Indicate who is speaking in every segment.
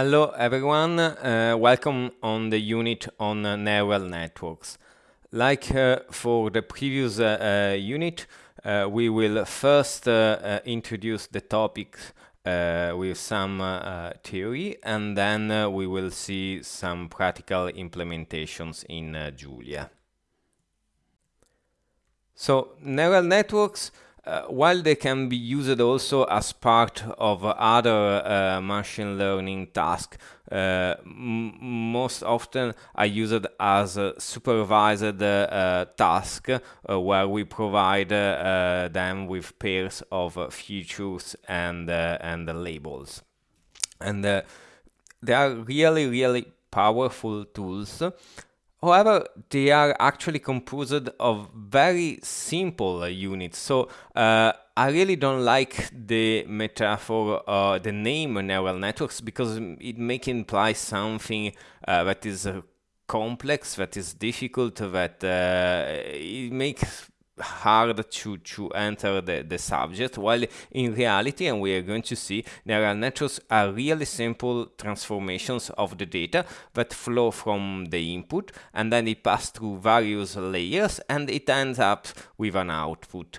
Speaker 1: Hello everyone, uh, welcome on the unit on uh, neural networks. Like uh, for the previous uh, uh, unit, uh, we will first introduce the topic with some theory and then we will see some practical implementations in Julia. So neural networks uh, while they can be used also as part of other uh, machine learning tasks, uh, most often are used as a supervised uh, task uh, where we provide them with pairs of features and and labels, and they are really really powerful tools However, they are actually composed of very simple units. So uh, I really don't like the metaphor, uh, the name neural networks, because it may imply something uh, that is uh, complex, that is difficult, that uh, it makes hard to, to enter the, the subject, while in reality, and we are going to see, neural networks are really simple transformations of the data that flow from the input, and then it pass through various layers, and it ends up with an output.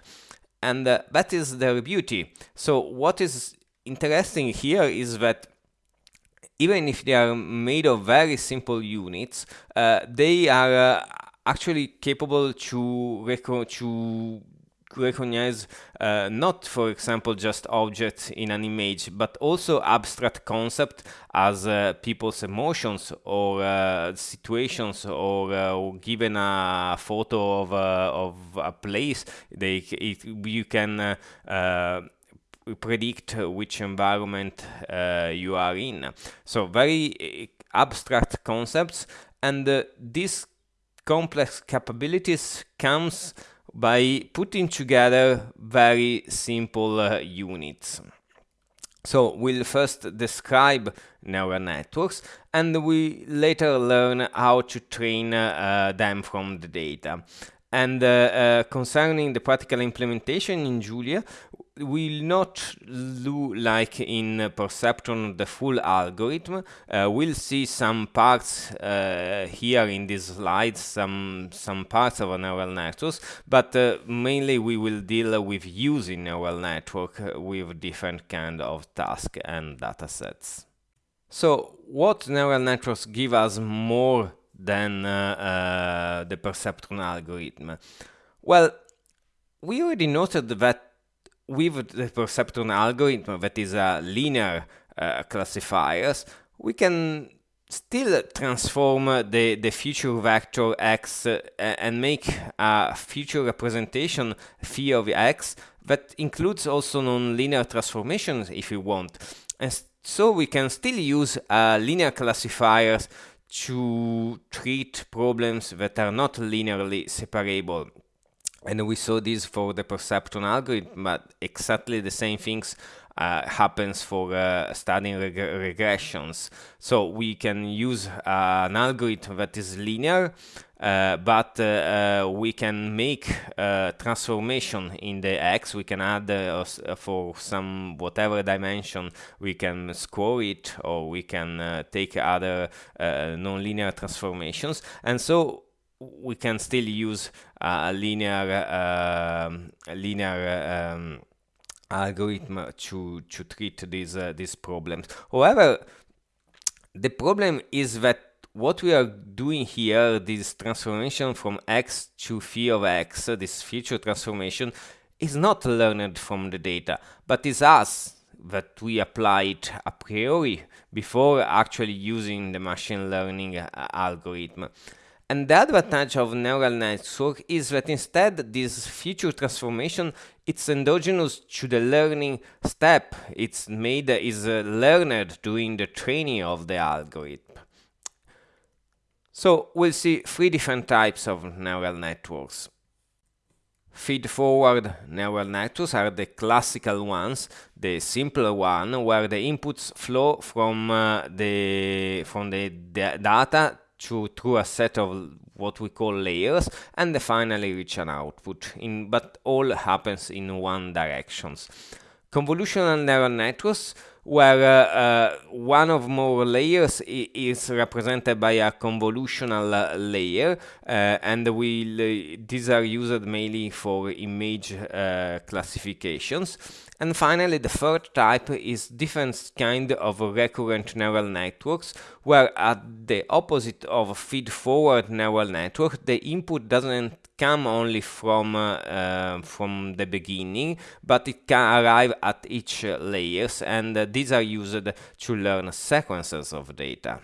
Speaker 1: And uh, that is their beauty. So what is interesting here is that even if they are made of very simple units, uh, they are uh, actually capable to, reco to recognize uh, not, for example, just objects in an image, but also abstract concepts as uh, people's emotions or uh, situations, or, uh, or, given a photo of, uh, of a place, they it, you can uh, predict which environment you are in. So very abstract concepts, and this complex capabilities comes by putting together very simple uh, units. So we'll first describe neural networks and we later learn how to train uh, them from the data. And uh, uh, concerning the practical implementation in Julia, will not do like in perceptron the full algorithm. Uh, we'll see some parts uh, here in these slides, some some parts of a neural networks, but uh, mainly we will deal with using neural network uh, with different kind of task and data sets. So what neural networks give us more than uh, uh, the perceptron algorithm? Well, we already noted that with the perceptron algorithm that is a linear uh, classifiers, we can still transform the, the feature vector x uh, and make a feature representation phi of x that includes also nonlinear transformations if we want. And so we can still use uh, linear classifiers to treat problems that are not linearly separable. And we saw this for the perceptron algorithm, but exactly the same things uh, happens for uh, studying reg regressions. So we can use uh, an algorithm that is linear, uh, but uh, uh, we can make transformation in the x. We can add for some whatever dimension, we can score it, or we can take other nonlinear transformations. And so we can still use a linear uh, linear um, algorithm to to treat these uh, these problems. However, the problem is that what we are doing here, this transformation from x to phi of x, this feature transformation, is not learned from the data, but is us that we applied a priori before actually using the machine learning uh, algorithm. And the advantage of neural network is that instead this feature transformation it's endogenous to the learning step. It's made is uh, learned during the training of the algorithm. So we'll see three different types of neural networks. Feed-forward neural networks are the classical ones, the simpler one, where the inputs flow from uh, the from the data to through a set of what we call layers and finally reach an output in but all happens in one directions. Convolutional neural networks where uh, one of more layers is represented by a convolutional uh, layer uh, and will these are used mainly for image classifications and finally the third type is different kind of recurrent neural networks where at the opposite of feed-forward neural network the input doesn't come only from uh, uh, from the beginning, but it can arrive at each layers, and uh, these are used to learn sequences of data.